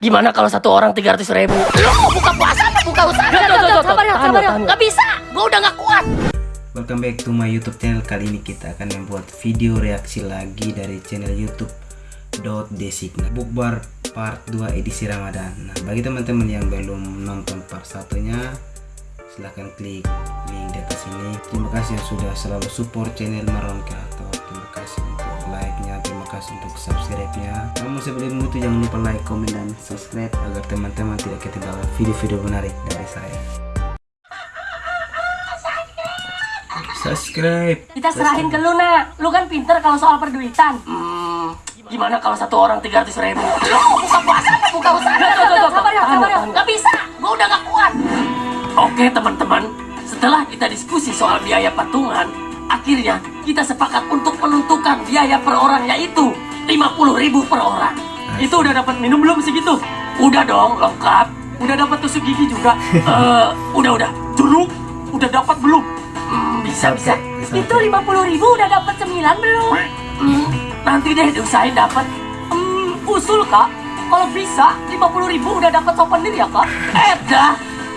Gimana kalau satu orang 300 ribu? Lo mau buka puasa apa buka usaha? Tuh, tuh, tuh, sabar ya, sabar ya. Gak bisa, gue udah gak kuat. Welcome back to my YouTube channel. Kali ini kita akan membuat video reaksi lagi dari channel YouTube Dot Designa Bukbar Part 2 edisi Ramadan. Nah, bagi teman-teman yang belum nonton part satunya, silahkan klik link di atas ini. Terima kasih yang sudah selalu support channel Maron Kreator. Kasih untuk untuk subscribe-nya. Namun sebelum itu jangan lupa like, komen, dan subscribe agar teman-teman tidak ketinggalan video-video menarik dari saya. Subscribe. Kita serahin ke lu, nak. Lu kan pinter kalau soal perduitan. Hmm, gimana kalau satu orang 300 ribu? Buka puasa apa buka usaha? Sabar ya, sabar ya. Gak bisa, gue udah gak kuat. Oke teman-teman, setelah kita diskusi soal biaya patungan, akhirnya kita sepakat untuk menentukan biaya per orang yaitu 50 ribu per orang. Itu udah dapat minum belum segitu? Udah dong, lengkap. Udah dapat tusuk gigi juga. Eh, udah udah. Jeruk udah dapat belum? Hmm, bisa bisa. Itu 50 ribu udah dapat cemilan belum? Hmm, nanti deh diusahain dapat. Hmm, usul kak. Kalau bisa 50 ribu udah dapat souvenir ya kak? Eh dah,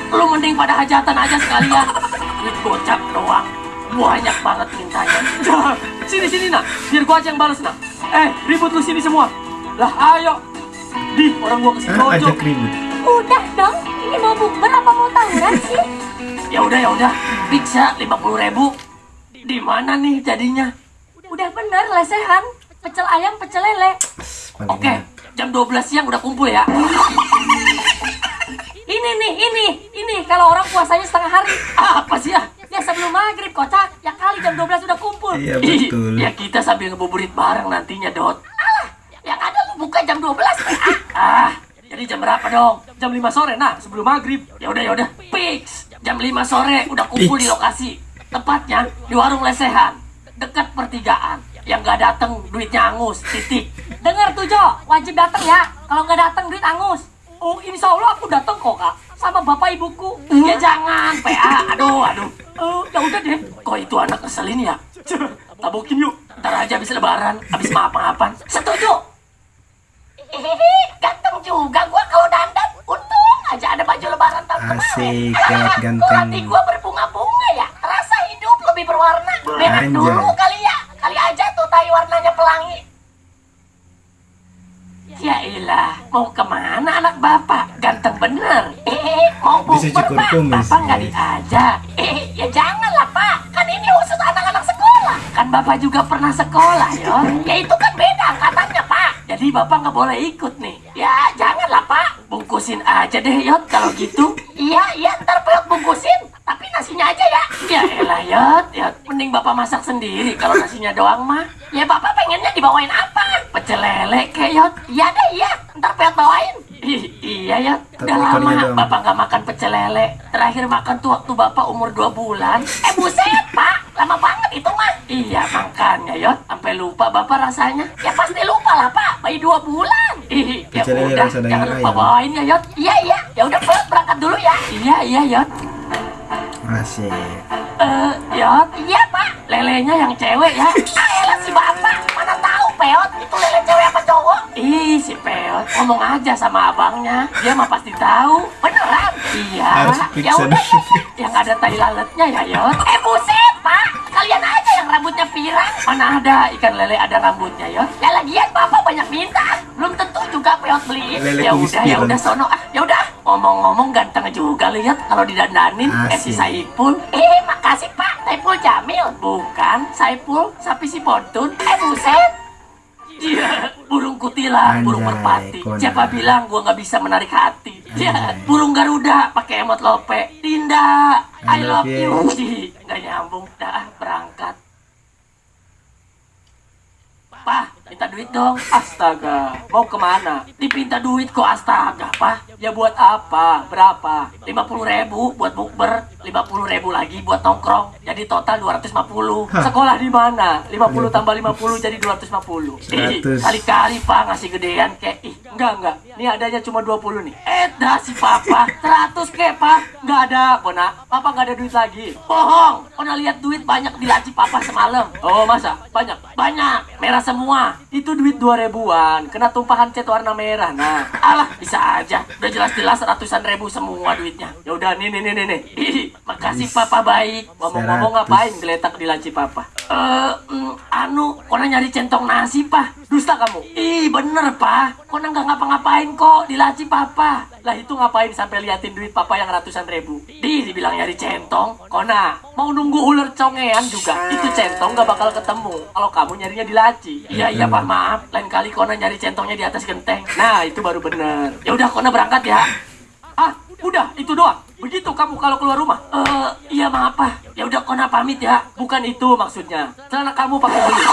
lu mending pada hajatan aja sekalian. Duit gocap doang. Banyak banget mintanya. sini sini nak, biar gua aja yang balas nak. Eh, ribut lu sini semua. Lah ayo. Di, orang gua kasih Ah, ajak ribut. Udah dong, ini mau bukber apa mau tawuran sih? Ya udah ya udah, bisa 50 ribu. Di mana nih jadinya? Udah bener lesehan, pecel ayam, pecel lele. Oke, enak. jam 12 siang udah kumpul ya. Ini nih, ini, ini kalau orang puasanya setengah hari. Apa sih ya? Ya sebelum maghrib kocak, ya kali jam 12 udah kumpul. Iya betul. Ya kita sambil ngebuburit bareng nantinya, Dot. Yang ada lu buka jam 12 PA. Ah, jadi jam berapa dong? Jam 5 sore nah, sebelum maghrib. Ya udah ya udah, fix. Jam 5 sore udah kumpul di lokasi. Tepatnya di warung lesehan, dekat pertigaan. Yang nggak dateng duitnya angus, titik. Dengar tuh Jo, wajib datang ya. Kalau nggak datang duit angus. Oh, insya Allah aku datang kok kak. Sama bapak ibuku. Ya jangan, PA. Aduh, aduh. Eh, ya udah deh. Kok itu anak ngeselin ya? Tabokin yuk. Ntar aja habis lebaran, habis maaf-maafan. Setuju? Hehehe, ganteng juga gua kalau dandan. Untung aja ada baju lebaran tahun kemarin. Asik, Kok ganteng. hati gua berbunga-bunga ya? Rasa hidup lebih berwarna. Berak Anjay. dulu kali ya. Kali aja tuh tai warnanya pelangi. Ya ilah, mau ke mana anak bapak? Ganteng bener. Mau bukber cukur pak? kumis. Bapak nggak ya. diajak. Eh, ya janganlah pak. Kan ini khusus anak-anak sekolah. Kan bapak juga pernah sekolah, yo. Ya itu kan beda katanya pak. Jadi bapak nggak boleh ikut nih. Ya janganlah pak. Bungkusin aja deh, Yot, kalau gitu. Iya, iya ntar peot bungkusin. Tapi nasinya aja ya. Ya elah, Yot, Yot. Mending bapak masak sendiri kalau nasinya doang mah. Ya bapak pengennya dibawain apa? Pecel lele kek, Yot. Iya deh iya. Ntar peot bawain. Iya, Yot. Tapi Udah lama dong. bapak nggak makan pecel lele. Terakhir makan tuh waktu bapak umur 2 bulan. Eh buset pak. Lama banget itu mah. Iya, makanya, Yot. Sampai lupa bapak rasanya. Ya pasti lupa lah pak. Bayi dua bulan. Ih, ya udah, jangan lupa ayam. bawain ya, Yot. Iya iya. Ya udah berangkat dulu ya. Iya, iya, Yot. Asik. Eh, Yot, Iya pak. lelenya yang cewek ya. ngomong aja sama abangnya. Dia mah pasti tahu. Beneran. Iya. Ya udah dulu. Yang ada tai lalatnya ya, Yot. Eh buset pak. Kalian aja yang rambutnya pirang. Mana ada ikan lele ada rambutnya, Yot. Ya lagian bapak banyak minta. Belum tentu juga peot beliin. Lele Ya udah, ya udah sono ah. Ya udah. Ngomong-ngomong ganteng juga lihat kalau didandanin eh si. Saipul. Eh makasih pak. Saiful Jamil. Bukan, Saipul, sapi si Pontun. Eh buset. Iya, burung burung Anjay, merpati. Conan. Siapa bilang gua nggak bisa menarik hati? Ya, burung Garuda pakai emot lope. Dinda, I, I love love you. Nggak nyambung. Dah, berangkat. Pah, minta duit dong. Astaga, mau ke mana? Dipinta duit kok astaga, Pah. Ya buat apa? Berapa? 50 ribu buat bukber 50 ribu lagi buat nongkrong jadi total 250 Sekolah di mana? 50 tambah 50 jadi 250. Ih, 100. kali-kali pak ngasih gedean kayak ih Enggak, enggak. Ini adanya cuma 20 nih. eh dah si papa 100 ke pak Enggak ada, Kona. Papa enggak ada duit lagi. bohong kau lihat duit banyak di laci papa semalam Oh, masa? Banyak. banyak merah semua Itu duit 2000-an. Kena tumpahan cat warna merah. Nah, alah bisa aja udah jelas-jelas ratusan ribu semua duitnya ya udah nih nih nih nih nih. Ih, makasih papa baik Ngomong-ngomong 100. ngapain geletak di laci papa? eh mm, anu kona nyari centong nasi pak Dusta kamu. ih bener pak kona nggak ngapa-ngapain kok di laci papa Lah itu ngapain sampai liatin duit papa yang ratusan ribu? di dibilang nyari centong Kona, mau nunggu ular congean juga. Itu centong gak bakal ketemu. Kalau kamu nyarinya di laci. iya iya pak maaf lain kali kona nyari centongnya di atas genteng Nah, itu baru bener. ya udah kona berangkat ya Ah, udah, itu doang. Begitu kamu kalau keluar rumah. eh iya maaf pak ya udah kona pamit ya Bukan itu maksudnya. Celana kamu pakai beli.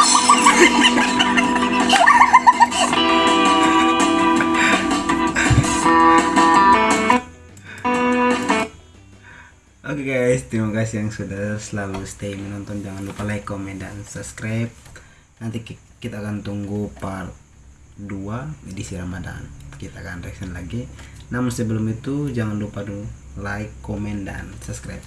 Oke guys, terima kasih yang sudah selalu stay menonton. Jangan lupa like, komen, dan subscribe. Nanti ki- kita akan tunggu part 2 edisi Ramadan. Kita akan reaction lagi. Namun sebelum itu jangan lupa dulu like, komen, dan subscribe.